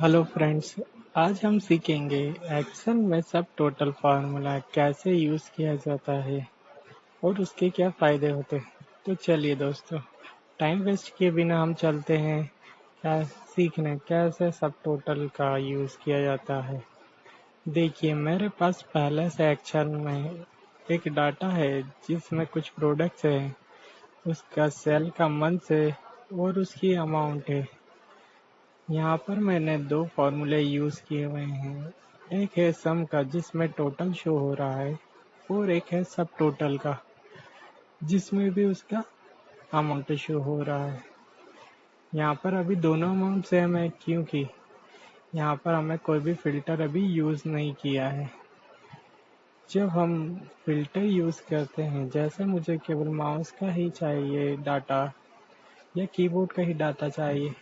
Hello friends, आज हम सीखेंगे एक्सेल में सब टोटल फार्मूला कैसे यूज़ किया जाता है और उसके क्या फ़ायदे होते हैं। तो चलिए दोस्तों टाइम वेस्ट किए बिना हम चलते हैं। क्या सीखने, कैसे सब टोटल का यूज़ किया जाता है। देखिए, मेरे पास पहले से एक्सेल में एक डाटा है जिसमें कुछ प्रोडक्ट्स हैं। उसका सेल का मंथ है और उसकी अमाउंट है। यहाँ पर मैंने दो फार्मूले यूज़ किए हुए हैं। एक है सम का, जिसमें टोटल शो हो रहा है, और एक है सब टोटल का, जिसमें भी उसका अमाउंट शो हो रहा है। यहाँ पर अभी दोनों अमाउंट सेम है, क्योंकि यहाँ पर हमें कोई भी फ़िल्टर अभी यूज़ नहीं किया है। जब हम फ़िल्टर यूज़ करते हैं, जैसे मुझे केवल माउस का ही चाहिए डाटा या कीबोर्ड का ही डाटा चाहिए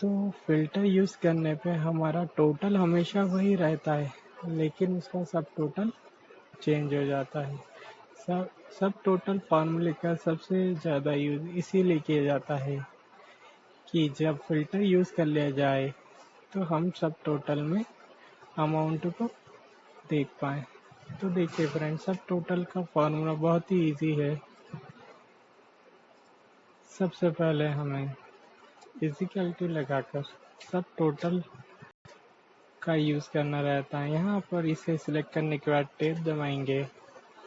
तो फ़िल्टर यूज़ करने पे हमारा टोटल हमेशा वही रहता है, लेकिन उसका सब टोटल चेंज हो जाता है। सब सब टोटल फार्मूले का सबसे ज़्यादा यूज़ इसीलिए किया जाता है कि जब फ़िल्टर यूज़ कर लिया जाए तो हम सब टोटल में अमाउंट को देख पाए। तो देखिए फ्रेंड सब टोटल का फार्मूला बहुत ही इजी है। सबसे पहले हमें इजिकल टू लगाकर सब टोटल का यूज़ करना रहता है। यहाँ पर इसे सिलेक्ट करने के बाद टेप दबाएँगे।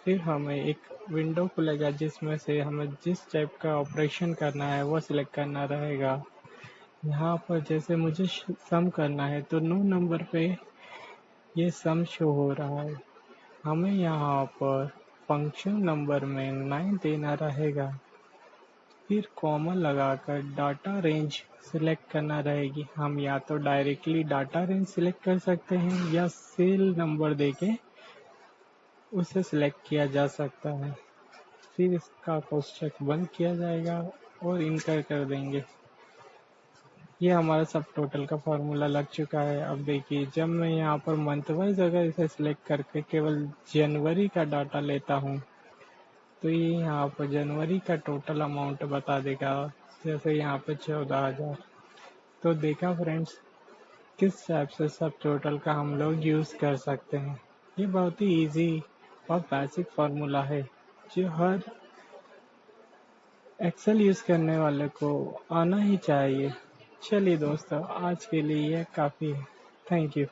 फिर हमें एक विंडो खुलेगा जिसमें से हमें जिस टाइप का ऑपरेशन करना है वो सिलेक्ट करना रहेगा। यहाँ पर जैसे मुझे सम करना है तो नो नंबर पे ये सम शो हो रहा है। हमें यहाँ पर फ़ंक्शन नंबर में नाइन देना रहेगा। फिर कॉमा लगाकर डाटा रेंज सिलेक्ट करना रहेगी। हम या तो डायरेक्टली डाटा रेंज सिलेक्ट कर सकते हैं या सेल नंबर देके उसे सिलेक्ट किया जा सकता है। फिर इसका कोष्टक बंद किया जाएगा और इनकर कर देंगे। ये हमारा सब टोटल का फॉर्मूला लग चुका है। अब देखिए, जब मैं यहाँ पर मंथ वाइज अगर इसे सिलेक्ट करके केवल जनवरी का डाटा लेता हूँ तो ये यहाँ पर जनवरी का टोटल अमाउंट बता देगा। जैसे यहाँ पर चौदह हज़ार। तो देखा फ्रेंड्स किस टाइप से सब टोटल का हम लोग यूज़ कर सकते हैं? ये बहुत ही इजी और बेसिक फार्मूला है, जो हर एक्सेल यूज़ करने वाले को आना ही चाहिए। चलिए दोस्तों, आज के लिए ये काफ़ी है। Thank you